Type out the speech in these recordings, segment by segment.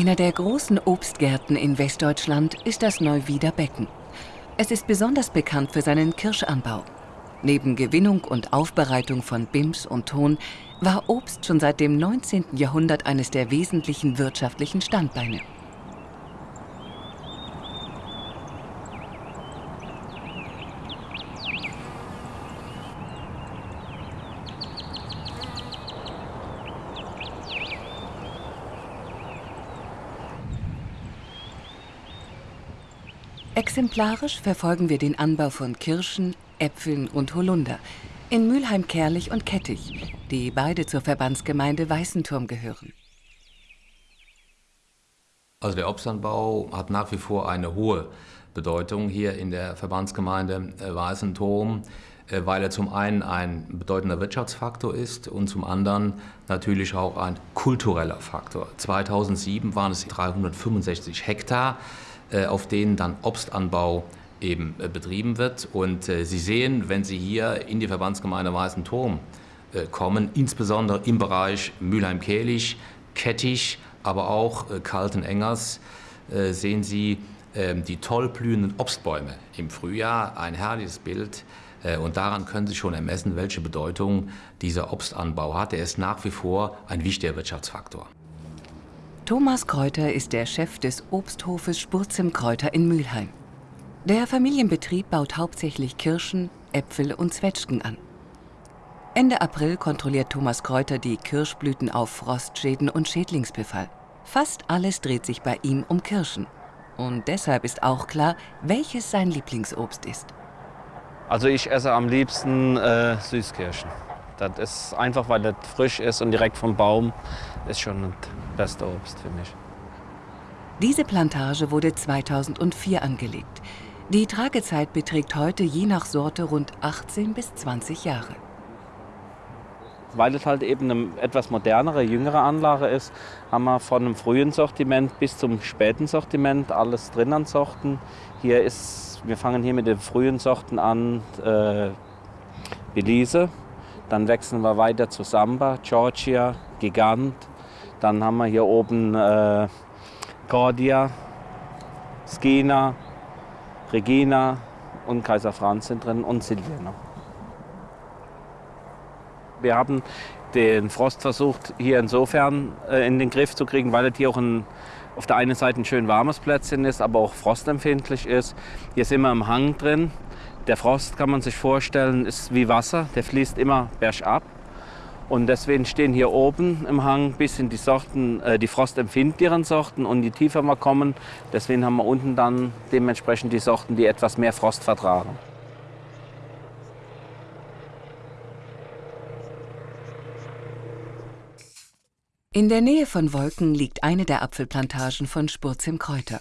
Einer der großen Obstgärten in Westdeutschland ist das Neuwieder Becken. Es ist besonders bekannt für seinen Kirschanbau. Neben Gewinnung und Aufbereitung von Bims und Ton war Obst schon seit dem 19. Jahrhundert eines der wesentlichen wirtschaftlichen Standbeine. Exemplarisch verfolgen wir den Anbau von Kirschen, Äpfeln und Holunder in Mülheim-Kerlich und Kettich, die beide zur Verbandsgemeinde Weißenturm gehören. Also der Obstanbau hat nach wie vor eine hohe Bedeutung hier in der Verbandsgemeinde äh, Weißenturm, äh, weil er zum einen ein bedeutender Wirtschaftsfaktor ist und zum anderen natürlich auch ein kultureller Faktor. 2007 waren es 365 Hektar. Äh, auf denen dann Obstanbau eben äh, betrieben wird. Und äh, Sie sehen, wenn Sie hier in die Verbandsgemeinde Weißen Turm kommen, insbesondere im Bereich Mülheim-Kehlich, Kettich, aber auch Kalten-Engers, sehen Sie ähm, die toll blühenden Obstbäume im Frühjahr. Ein herrliches Bild. Und daran können Sie schon ermessen, welche Bedeutung dieser Obstanbau hat. Er ist nach wie vor ein wichtiger Wirtschaftsfaktor. Thomas Kräuter ist der Chef des Obsthofes Spurzim Kräuter in Mülheim. Der Familienbetrieb baut hauptsächlich Kirschen, Äpfel und Zwetschgen an. Ende April kontrolliert Thomas Kräuter die Kirschblüten auf Frostschäden und Schädlingsbefall. Fast alles dreht sich bei ihm um Kirschen. Und deshalb ist auch klar, welches sein Lieblingsobst ist. Also ich esse am liebsten äh, Süßkirschen. Das ist einfach, weil das frisch ist und direkt vom Baum ist schon das beste Obst für mich. Diese Plantage wurde 2004 angelegt. Die Tragezeit beträgt heute je nach Sorte rund 18 bis 20 Jahre. Weil es halt eben eine etwas modernere, jüngere Anlage ist, haben wir von einem frühen Sortiment bis zum späten Sortiment alles drin an Sorten. Hier ist, wir fangen hier mit den frühen Sorten an, äh, Belize, dann wechseln wir weiter zu Samba, Georgia, Gigant. Dann haben wir hier oben äh, Cordia, Skina, Regina und Kaiser Franz sind drin und Silvia Wir haben den Frost versucht, hier insofern äh, in den Griff zu kriegen, weil es hier auch ein, auf der einen Seite ein schön warmes Plätzchen ist, aber auch frostempfindlich ist. Hier sind wir im Hang drin. Der Frost kann man sich vorstellen, ist wie Wasser, der fließt immer bergab. Und deswegen stehen hier oben im Hang ein bisschen die Sorten, äh, die frostempfindlicheren Sorten und die tiefer wir kommen, deswegen haben wir unten dann dementsprechend die Sorten, die etwas mehr Frost vertragen. In der Nähe von Wolken liegt eine der Apfelplantagen von Spurzim Kräuter.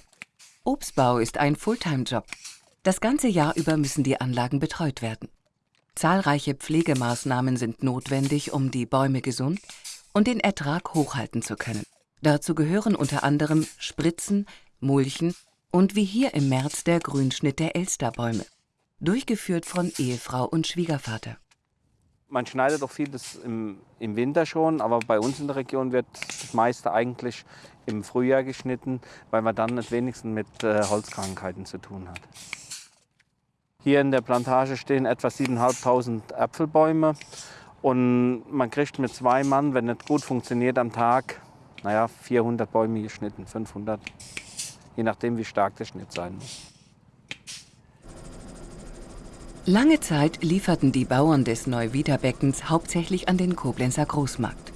Obstbau ist ein Fulltime-Job. Das ganze Jahr über müssen die Anlagen betreut werden. Zahlreiche Pflegemaßnahmen sind notwendig, um die Bäume gesund und den Ertrag hochhalten zu können. Dazu gehören unter anderem Spritzen, Mulchen und wie hier im März der Grünschnitt der Elsterbäume, durchgeführt von Ehefrau und Schwiegervater. Man schneidet auch vieles im, im Winter schon, aber bei uns in der Region wird das meiste eigentlich im Frühjahr geschnitten, weil man dann wenigstens mit äh, Holzkrankheiten zu tun hat. Hier in der Plantage stehen etwa 7.500 Apfelbäume und man kriegt mit zwei Mann, wenn es gut funktioniert, am Tag naja, 400 Bäume geschnitten, 500, je nachdem wie stark der Schnitt sein muss. Lange Zeit lieferten die Bauern des Neuwiederbeckens hauptsächlich an den Koblenzer Großmarkt.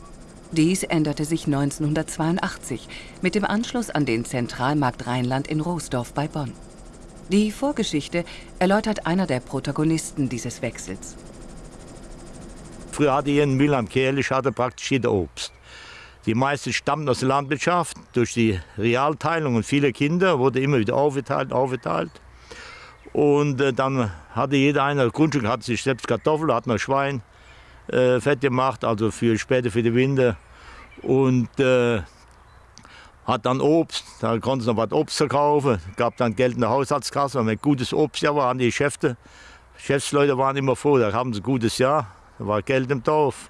Dies änderte sich 1982 mit dem Anschluss an den Zentralmarkt Rheinland in Roosdorf bei Bonn. Die Vorgeschichte erläutert einer der Protagonisten dieses Wechsels. Früher hatte hier in Mülheim Kerlich hatte praktisch jeder Obst. Die meisten stammten aus der Landwirtschaft. Durch die Realteilung und viele Kinder wurde immer wieder aufgeteilt, aufgeteilt. Und äh, dann hatte jeder einer Grundstück, hat sich selbst Kartoffeln, hat noch Schwein äh, fett gemacht, also für später für die Winter. Und äh, hat dann Obst, da konnte noch was Obst verkaufen, gab dann Geld in der Haushaltskasse, wenn gutes Obstjahr war, die Geschäfte, Geschäftsleute waren immer froh, da haben sie ein gutes Jahr, da war Geld im Dorf.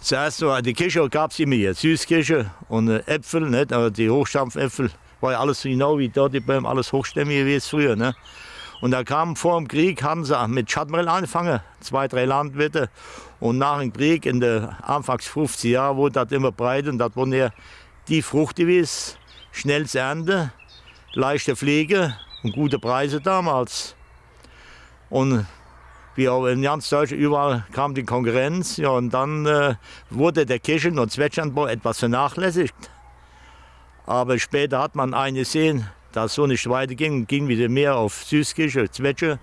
Zuerst so, die Kirsche gab es immer hier, Süßkirsche und äh, Äpfel, nicht? Also die Hochstampfäpfel, war ja alles genau wie dort die Bäume, alles hochstämmig es früher. Ne? Und da kam vor dem Krieg, haben sie mit Schattenmehl angefangen, zwei, drei Landwirte. Und nach dem Krieg, in den Anfangs 50 Jahren, wurde das immer breiter und das wurde ja die Frucht schnell zu ernten, leichte Pflege und gute Preise damals. Und wie auch in ganz Deutschland, überall kam die Konkurrenz. Ja, und dann äh, wurde der Kirchen- und Zwetschgenanbau etwas vernachlässigt. Aber später hat man eingesehen, dass so nicht weiterging, ging wieder mehr auf Süßkirche, Zwetsche.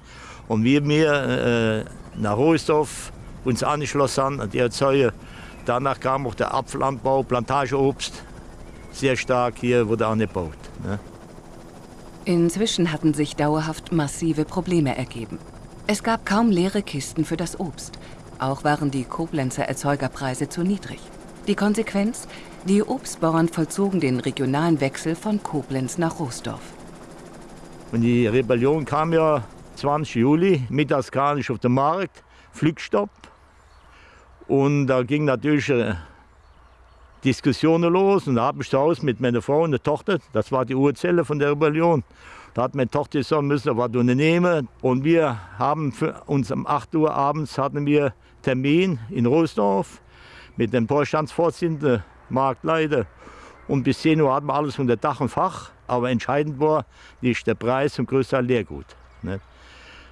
Und wir mehr äh, nach Hohesdorf uns angeschlossen haben, die Erzeuger. Danach kam auch der Apfelanbau, Plantageobst, sehr stark hier wurde angebaut. Ne? Inzwischen hatten sich dauerhaft massive Probleme ergeben. Es gab kaum leere Kisten für das Obst. Auch waren die Koblenzer Erzeugerpreise zu niedrig. Die Konsequenz? Die Obstbauern vollzogen den regionalen Wechsel von Koblenz nach Roosdorf. Und die Rebellion kam ja 20 Juli, mittags gar nicht auf den Markt, Flugstopp. Und da ging natürlich äh, Diskussionen los. Und da habe ich zu Hause mit meiner Frau und der Tochter, das war die Urzelle von der Rebellion, da hat meine Tochter gesagt, müssen was unternehmen. Und wir haben uns um 8 Uhr abends hatten wir Termin in Roosdorf mit dem Vorstandsvorsitzenden, Marktleiter. Und bis 10 Uhr hatten wir alles unter Dach und Fach. Aber entscheidend war nicht der Preis und größter Leergut. Nicht?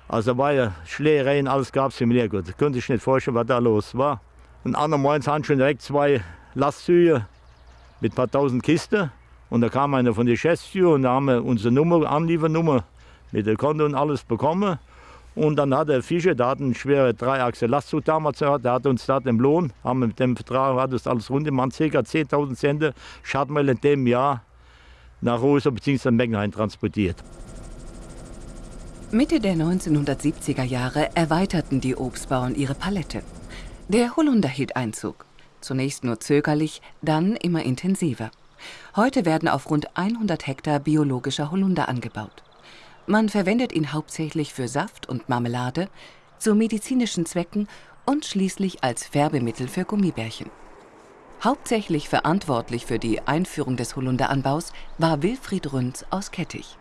Also war ja Schlägereien, alles gab es im Leergut. Konnte ich nicht vorstellen, was da los war. Und andererseits hatten schon direkt zwei Lastzüge mit ein paar tausend Kisten. Und da kam einer von der Geschäftsführer und da haben wir unsere Nummer, Anliefernummer mit der Konto und alles bekommen. Und dann hat der Fischer, der hat einen schweren Dreiachse Lastzug damals gehabt, der hat uns da den Lohn, haben mit dem Vertrag, hat das alles rund, man ca. 10.000 Cent Schadmüll in dem Jahr nach Rosa bzw. Meckenheim transportiert. Mitte der 1970er Jahre erweiterten die Obstbauern ihre Palette. Der Holunder hielt Einzug. Zunächst nur zögerlich, dann immer intensiver. Heute werden auf rund 100 Hektar biologischer Holunder angebaut. Man verwendet ihn hauptsächlich für Saft und Marmelade, zu medizinischen Zwecken und schließlich als Färbemittel für Gummibärchen. Hauptsächlich verantwortlich für die Einführung des Holunderanbaus war Wilfried Rünz aus Kettich.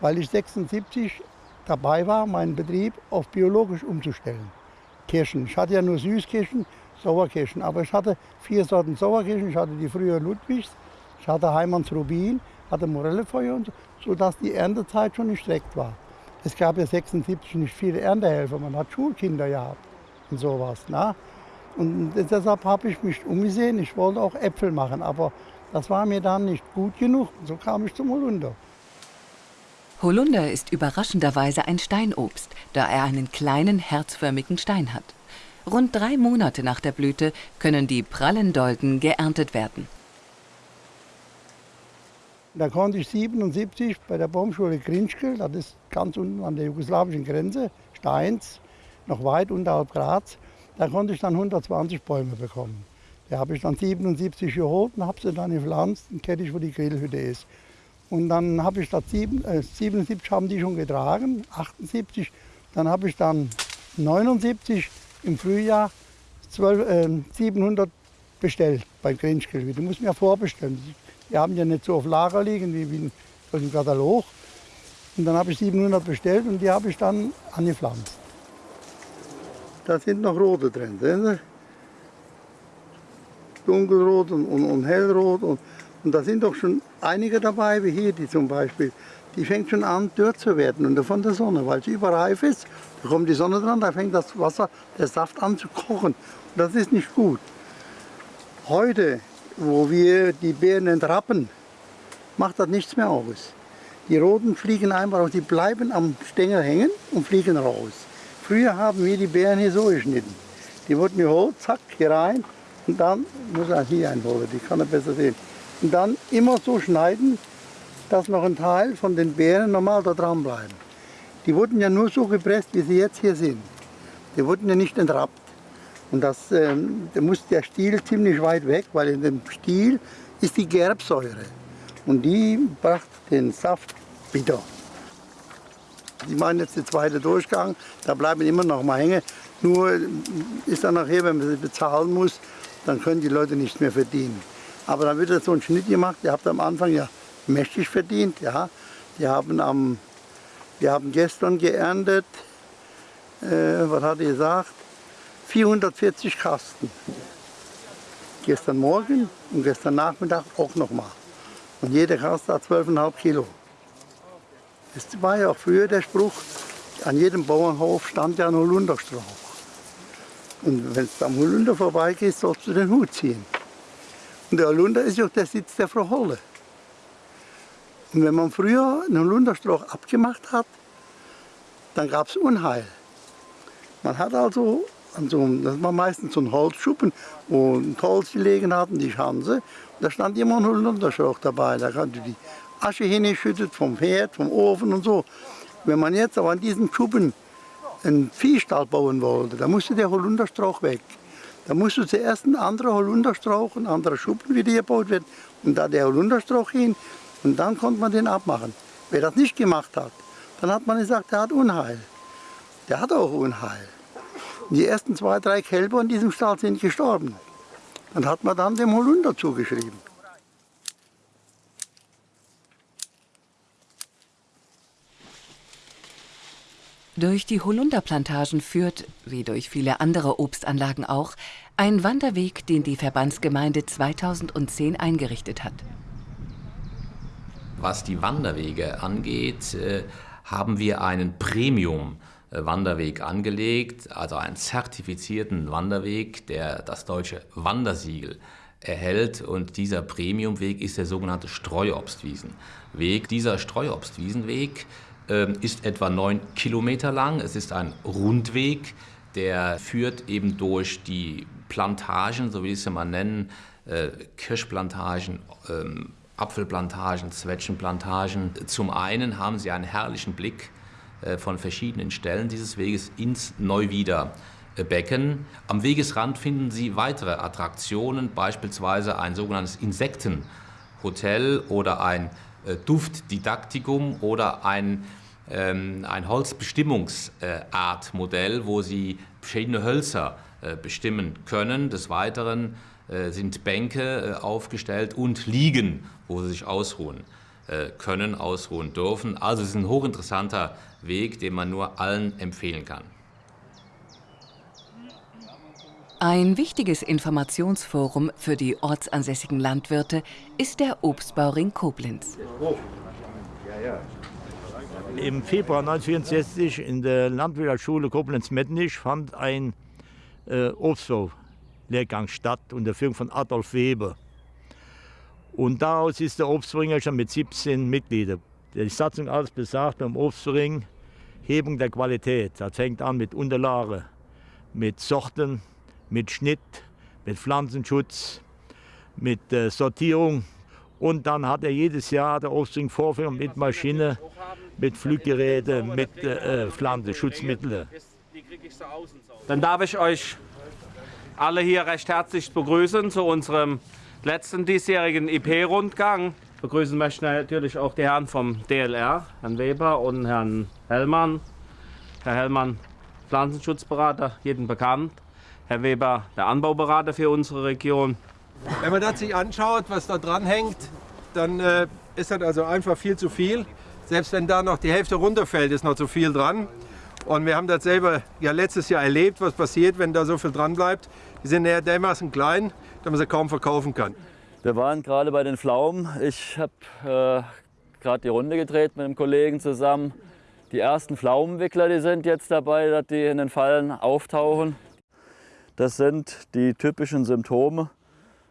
Weil ich 76 dabei war, meinen Betrieb auf biologisch umzustellen. Kirschen. Ich hatte ja nur Süßkirschen, Sauerkirschen, aber ich hatte vier Sorten Sauerkirschen. Ich hatte die früher Ludwigs, ich hatte Heimanns Rubin, hatte Morellefeuer und so, sodass die Erntezeit schon gestreckt war. Es gab ja 76 nicht viele Erntehelfer, man hat Schulkinder gehabt und sowas. Na? Und deshalb habe ich mich umgesehen, ich wollte auch Äpfel machen, aber das war mir dann nicht gut genug. So kam ich zum Holunder. Holunder ist überraschenderweise ein Steinobst, da er einen kleinen herzförmigen Stein hat. Rund drei Monate nach der Blüte können die prallen Dolden geerntet werden. Da konnte ich 77 bei der Baumschule Grinschkel, das ist ganz unten an der jugoslawischen Grenze, Steins, noch weit unterhalb Graz, da konnte ich dann 120 Bäume bekommen. Da habe ich dann 77 geholt und habe sie dann gepflanzt in Kettich, wo die Grillhütte ist. Und dann habe ich das sieben, äh, 77 haben die schon getragen, 78, dann habe ich dann 79 im Frühjahr 12, äh, 700 bestellt bei Grinschkel. Die muss man ja vorbestellen. Die haben ja nicht so auf Lager liegen wie, wie im Katalog. Und dann habe ich 700 bestellt und die habe ich dann angepflanzt. Da sind noch rote drin, sehen Sie? Dunkelrot und, und, und hellrot. Und, und da sind doch schon einige dabei, wie hier die zum Beispiel. Die fängt schon an, dürr zu werden und von der Sonne, weil sie überreif ist. Da kommt die Sonne dran, da fängt das Wasser, der Saft an zu kochen. Und das ist nicht gut. Heute wo wir die Beeren entrappen, macht das nichts mehr aus. Die Roten fliegen einfach raus, die bleiben am Stängel hängen und fliegen raus. Früher haben wir die Beeren hier so geschnitten. Die wurden geholt, zack, hier rein und dann, muss er hier einholen, die kann er besser sehen. Und dann immer so schneiden, dass noch ein Teil von den Beeren normal da dran bleiben. Die wurden ja nur so gepresst, wie sie jetzt hier sind. Die wurden ja nicht entrappt. Und das, ähm, da muss der Stiel ziemlich weit weg, weil in dem Stiel ist die Gerbsäure. Und die bracht den Saft bitter. Ich meine jetzt der zweite Durchgang, da bleiben immer noch mal hängen. Nur ist dann nachher, wenn man sie bezahlen muss, dann können die Leute nicht mehr verdienen. Aber dann wird so ein Schnitt gemacht. Ihr habt am Anfang ja mächtig verdient. Ja. Die haben, am, wir haben gestern geerntet, äh, was hat ihr gesagt, 440 Kasten. Gestern Morgen und gestern Nachmittag auch nochmal. Und jeder Kasten hat 12,5 Kilo. Es war ja auch früher der Spruch, an jedem Bauernhof stand ja ein Holunderstrauch. Und wenn es am Holunder vorbeigeht, sollst du den Hut ziehen. Und der Holunder ist ja auch der Sitz der Frau Holle. Und wenn man früher einen Holunderstrauch abgemacht hat, dann gab es Unheil. Man hat also, also, das war meistens so ein Holzschuppen, wo ein Holz gelegen hatten, die Schanze. Und da stand immer ein Holunderstrauch dabei. Da kannst die Asche hingeschüttet vom Herd, vom Ofen und so. Wenn man jetzt aber an diesem Schuppen einen Viehstall bauen wollte, dann musste der Holunderstrauch weg. Da musste zuerst ein anderer Holunderstrauch, ein anderer Schuppen wieder gebaut werden und da der Holunderstrauch hin und dann konnte man den abmachen. Wer das nicht gemacht hat, dann hat man gesagt, der hat Unheil. Der hat auch Unheil. Und die ersten zwei, drei Kälber in diesem Stall sind gestorben. Dann hat man dann dem Holunder zugeschrieben. Durch die Holunderplantagen führt, wie durch viele andere Obstanlagen auch, ein Wanderweg, den die Verbandsgemeinde 2010 eingerichtet hat. Was die Wanderwege angeht, äh, haben wir einen Premium-Wanderweg angelegt, also einen zertifizierten Wanderweg, der das deutsche Wandersiegel erhält. Und dieser Premiumweg ist der sogenannte Streuobstwiesenweg. Dieser Streuobstwiesenweg ist etwa neun Kilometer lang. Es ist ein Rundweg, der führt eben durch die Plantagen, so wie ich es mal nennen, äh, Kirschplantagen, ähm, Apfelplantagen, Zwetschgenplantagen. Zum einen haben sie einen herrlichen Blick äh, von verschiedenen Stellen dieses Weges ins Neuwieder. Becken. Am Wegesrand finden Sie weitere Attraktionen, beispielsweise ein sogenanntes Insektenhotel oder ein äh, Duftdidaktikum oder ein, ähm, ein Holzbestimmungsartmodell, wo Sie verschiedene Hölzer äh, bestimmen können. Des Weiteren äh, sind Bänke aufgestellt und Liegen, wo Sie sich ausruhen können, ausruhen dürfen. Also es ist ein hochinteressanter Weg, den man nur allen empfehlen kann. Ein wichtiges Informationsforum für die ortsansässigen Landwirte ist der Obstbauring Koblenz. Im Februar 1964 in der Landwirtschaftsschule Koblenz-Mettnich fand ein äh, Obstbau-Lehrgang statt unter Führung von Adolf Weber. Und daraus ist der Obstbringer schon mit 17 Mitgliedern. Die Satzung alles besagt beim Obstring Hebung der Qualität. Das fängt an mit Unterlage, mit Sorten, mit Schnitt, mit Pflanzenschutz, mit äh, Sortierung. Und dann hat er jedes Jahr der Obstring Vorführung mit Maschine, mit Fluggeräten, mit äh, Pflanzenschutzmitteln. Dann darf ich euch alle hier recht herzlich begrüßen zu unserem letzten diesjährigen IP-Rundgang. Begrüßen möchte natürlich auch die Herren vom DLR, Herrn Weber und Herrn Hellmann. Herr Hellmann, Pflanzenschutzberater, jedem bekannt. Herr Weber, der Anbauberater für unsere Region. Wenn man das sich anschaut, was da dran hängt, dann äh, ist das also einfach viel zu viel. Selbst wenn da noch die Hälfte runterfällt, ist noch zu viel dran. Und wir haben das selber ja letztes Jahr erlebt, was passiert, wenn da so viel dran bleibt. Die sind eher dermaßen klein, dass man sie kaum verkaufen kann. Wir waren gerade bei den Pflaumen. Ich habe äh, gerade die Runde gedreht mit einem Kollegen zusammen. Die ersten Pflaumenwickler, die sind jetzt dabei, dass die in den Fallen auftauchen. Das sind die typischen Symptome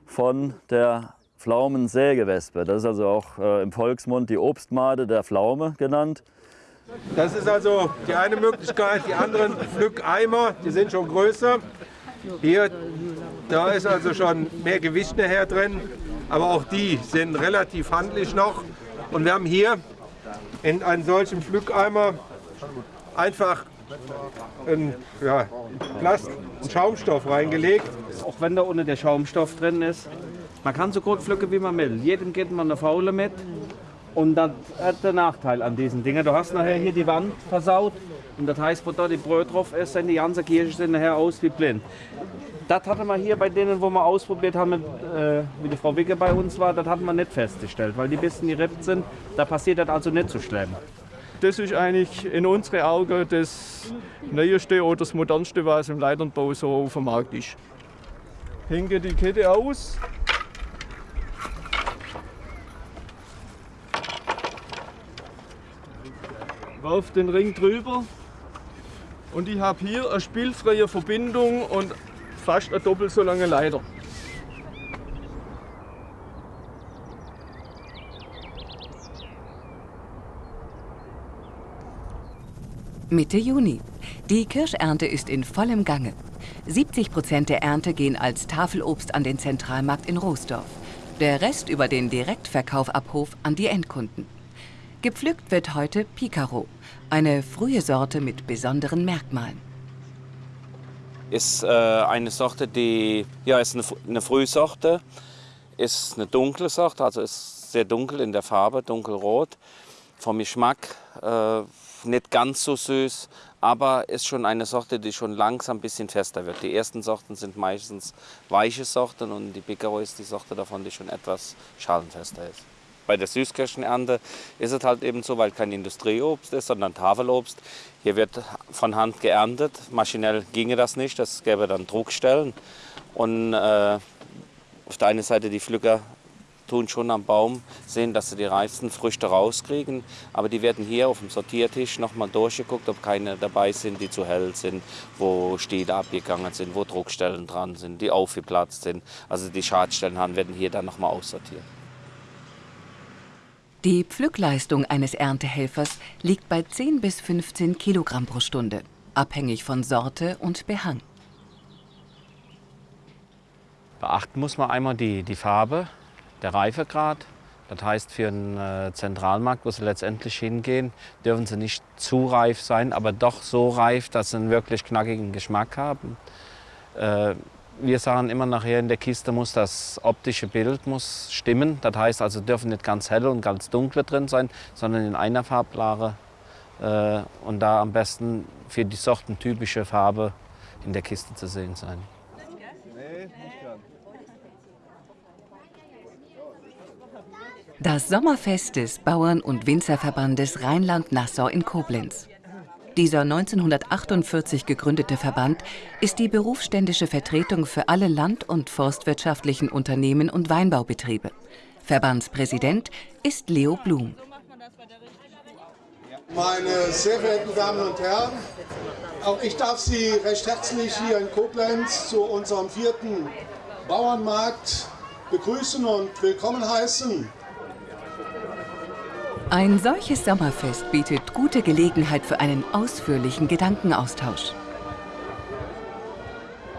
von der Pflaumensägewespe. Das ist also auch äh, im Volksmund die Obstmade der Pflaume genannt. Das ist also die eine Möglichkeit. Die anderen Pflückeimer, die sind schon größer. Hier, da ist also schon mehr Gewicht nachher drin. Aber auch die sind relativ handlich noch. Und wir haben hier in einen solchen Pflückeimer einfach einen, ja, Plast, einen Schaumstoff reingelegt. Auch wenn da unten der Schaumstoff drin ist, man kann so gut pflücken, wie man will. Jedem geht man eine Faule mit. Und das hat der Nachteil an diesen Dingen. Du hast nachher hier die Wand versaut Und das heißt, wo da die Brot drauf ist, sind die ganze Kirche sind nachher aus wie blind. Das hatte man hier bei denen, wo wir ausprobiert haben, mit, äh, wie die Frau Wicke bei uns war, das hat man nicht festgestellt, weil die bisschen gerippt sind. Da passiert das also nicht so schlimm. Das ist eigentlich in unseren Augen das Neueste oder das Modernste, was im Leiternbau so auf dem Markt ist. Hänge die Kette aus. Warf den Ring drüber. Und ich habe hier eine spielfreie Verbindung und fast eine doppelt so lange Leiter. Mitte Juni. Die Kirschernte ist in vollem Gange. 70 Prozent der Ernte gehen als Tafelobst an den Zentralmarkt in Roosdorf. Der Rest über den Direktverkauf ab Hof an die Endkunden. Gepflückt wird heute Picaro, eine frühe Sorte mit besonderen Merkmalen. Ist äh, eine Sorte, die ja, ist eine, eine Frühsorte, ist eine dunkle Sorte, also ist sehr dunkel in der Farbe, dunkelrot. Vom Geschmack äh, nicht ganz so süß, aber ist schon eine Sorte, die schon langsam ein bisschen fester wird. Die ersten Sorten sind meistens weiche Sorten und die Picaro ist die Sorte davon, die schon etwas schalenfester ist. Bei der Süßkirschenernte ist es halt eben so, weil kein Industrieobst ist, sondern Tafelobst. Hier wird von Hand geerntet. Maschinell ginge das nicht, das gäbe dann Druckstellen. Und äh, auf der einen Seite die Pflücker tun schon am Baum sehen, dass sie die reifsten Früchte rauskriegen. Aber die werden hier auf dem Sortiertisch nochmal durchgeguckt, ob keine dabei sind, die zu hell sind, wo Stiele abgegangen sind, wo Druckstellen dran sind, die aufgeplatzt sind. Also die Schadstellen haben, werden hier dann nochmal aussortiert. Die Pflückleistung eines Erntehelfers liegt bei 10 bis 15 Kilogramm pro Stunde, abhängig von Sorte und Behang. Beachten muss man einmal die, die Farbe, der Reifegrad. Das heißt, für einen äh, Zentralmarkt, wo sie letztendlich hingehen, dürfen sie nicht zu reif sein, aber doch so reif, dass sie einen wirklich knackigen Geschmack haben. Äh, wir sagen immer nachher in der Kiste muss das optische Bild muss stimmen. Das heißt also dürfen nicht ganz helle und ganz dunkle drin sein, sondern in einer Farblage äh, und da am besten für die Sorten typische Farbe in der Kiste zu sehen sein. Das Sommerfest des Bauern- und Winzerverbandes Rheinland-Nassau in Koblenz. Dieser 1948 gegründete Verband ist die berufsständische Vertretung für alle land- und forstwirtschaftlichen Unternehmen und Weinbaubetriebe. Verbandspräsident ist Leo Blum. Meine sehr verehrten Damen und Herren, auch ich darf Sie recht herzlich hier in Koblenz zu unserem vierten Bauernmarkt begrüßen und willkommen heißen. Ein solches Sommerfest bietet gute Gelegenheit für einen ausführlichen Gedankenaustausch.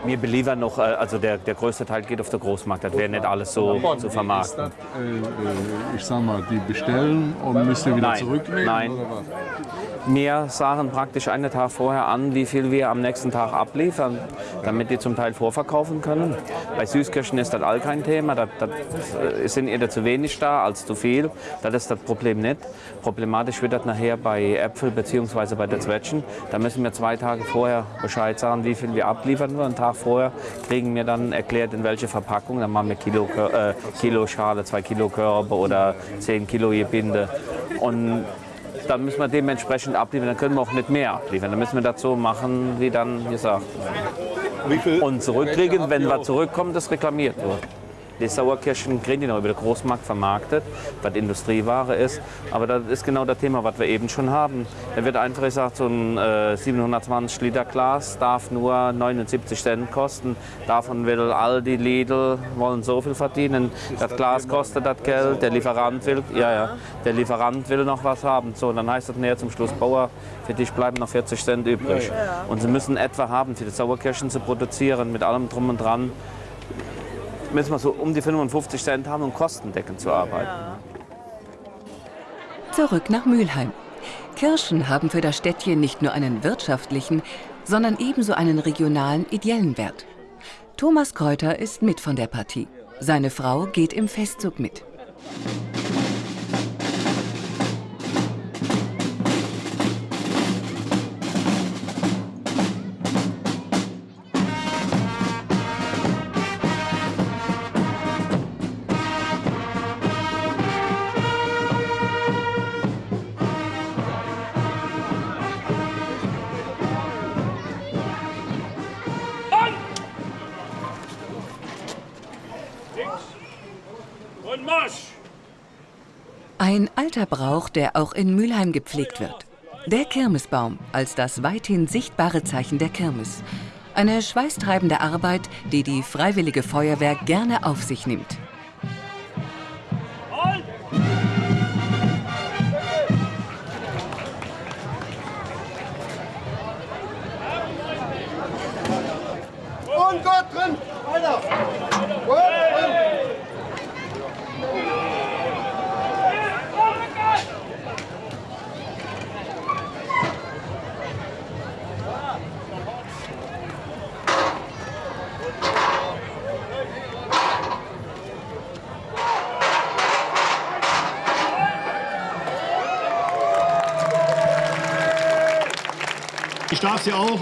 Wir beliefern noch, äh, also der, der größte Teil geht auf den Großmarkt, das wäre nicht alles so zu vermarkten. Äh, ich sag mal, die bestellen und müssen wieder Nein, zurücknehmen? nein. Wir sagen praktisch einen Tag vorher an, wie viel wir am nächsten Tag abliefern, damit die zum Teil vorverkaufen können. Bei Süßkirschen ist das all kein Thema. Das äh, sind eher zu wenig da als zu viel. Das ist das Problem nicht. Problematisch wird das nachher bei Äpfel bzw. bei der Zwetschgen. Da müssen wir zwei Tage vorher Bescheid sagen, wie viel wir abliefern. Einen Tag vorher kriegen wir dann erklärt, in welche Verpackung. Dann machen wir Kilo, äh, Kilo Schale, zwei Kilo Körbe oder zehn Kilo Gebinde. Und dann müssen wir dementsprechend abliefern. Dann können wir auch nicht mehr abliefern. Dann müssen wir das so machen, wie dann gesagt. Und zurückkriegen, wenn was zurückkommt, das reklamiert wird. Die Sauerkirschen kriegen die noch über den Großmarkt vermarktet, was Industrieware ist. Aber das ist genau das Thema, was wir eben schon haben. Da wird einfach gesagt, so ein äh, 720 Liter Glas darf nur 79 Cent kosten. Davon will Aldi, Lidl, wollen so viel verdienen. Das Glas kostet das Geld, der Lieferant will, ja, ja, der Lieferant will noch was haben. So, dann heißt das näher zum Schluss, Bauer, für dich bleiben noch 40 Cent übrig. Und sie müssen etwa haben, für die Sauerkirschen zu produzieren, mit allem drum und dran müssen wir so um die 55 Cent haben, um kostendeckend zu arbeiten. Zurück nach Mülheim. Kirschen haben für das Städtchen nicht nur einen wirtschaftlichen, sondern ebenso einen regionalen, ideellen Wert. Thomas Kräuter ist mit von der Partie. Seine Frau geht im Festzug mit. Alter Brauch, der auch in Mülheim gepflegt wird. Der Kirmesbaum als das weithin sichtbare Zeichen der Kirmes. Eine schweißtreibende Arbeit, die die Freiwillige Feuerwehr gerne auf sich nimmt. Und Gott drin! Weiter!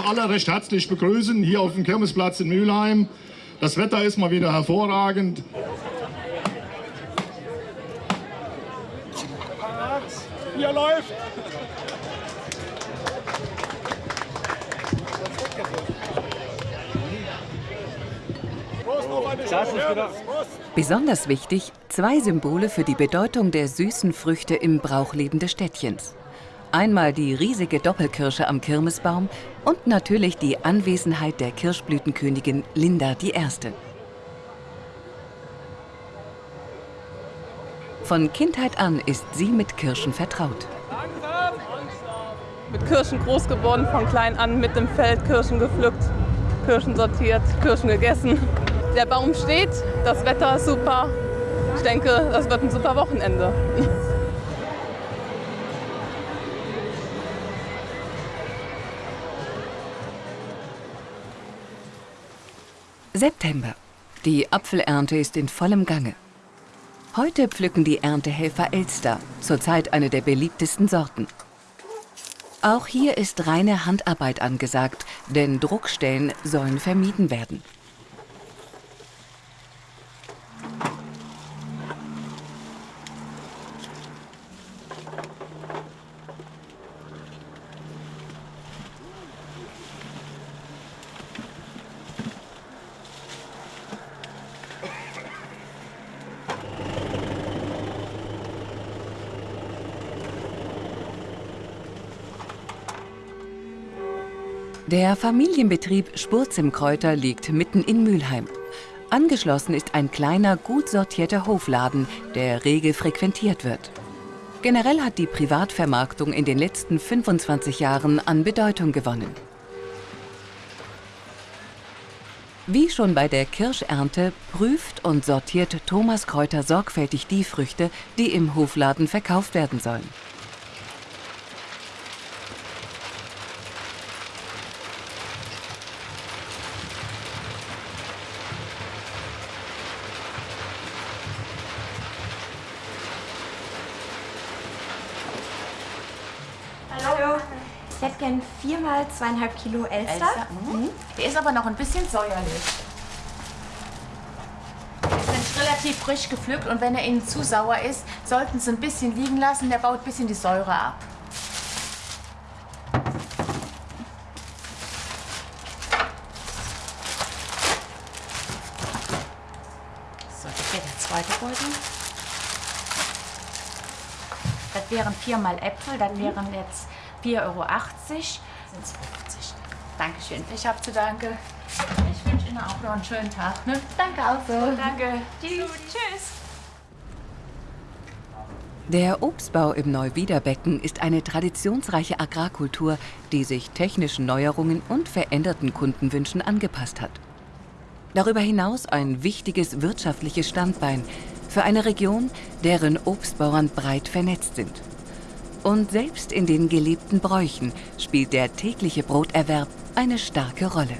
Auch alle recht herzlich begrüßen hier auf dem Kirmesplatz in Mülheim. Das Wetter ist mal wieder hervorragend. Hier läuft. Besonders wichtig, zwei Symbole für die Bedeutung der süßen Früchte im Brauchleben des Städtchens. Einmal die riesige Doppelkirsche am Kirmesbaum und natürlich die Anwesenheit der Kirschblütenkönigin Linda I. Von Kindheit an ist sie mit Kirschen vertraut. Mit Kirschen groß geworden, von klein an mit dem Feld Kirschen gepflückt, Kirschen sortiert, Kirschen gegessen. Der Baum steht, das Wetter ist super. Ich denke, das wird ein super Wochenende. September. Die Apfelernte ist in vollem Gange. Heute pflücken die Erntehelfer Elster, zurzeit eine der beliebtesten Sorten. Auch hier ist reine Handarbeit angesagt, denn Druckstellen sollen vermieden werden. Der Familienbetrieb Spurzimkräuter liegt mitten in Mülheim. Angeschlossen ist ein kleiner, gut sortierter Hofladen, der rege frequentiert wird. Generell hat die Privatvermarktung in den letzten 25 Jahren an Bedeutung gewonnen. Wie schon bei der Kirschernte prüft und sortiert Thomas Kräuter sorgfältig die Früchte, die im Hofladen verkauft werden sollen. Hallo. Ich hätte gern viermal zweieinhalb Kilo Elster. Elster, mhm. Der ist aber noch ein bisschen säuerlich. Die sind relativ frisch gepflückt und wenn er Ihnen zu sauer ist, sollten Sie ein bisschen liegen lassen. Der baut ein bisschen die Säure ab. So, das wäre der zweite Beutel. Das wären viermal Äpfel, das wären jetzt 4,80 Euro. Sind 50. Dankeschön. Ich habe zu danke. Ich wünsche Ihnen auch noch einen schönen Tag. Ne? Danke auch so. Danke. Tschüss. Tschüss. Der Obstbau im Neuwiederbecken ist eine traditionsreiche Agrarkultur, die sich technischen Neuerungen und veränderten Kundenwünschen angepasst hat. Darüber hinaus ein wichtiges wirtschaftliches Standbein für eine Region, deren Obstbauern breit vernetzt sind. Und selbst in den gelebten Bräuchen spielt der tägliche Broterwerb eine starke Rolle.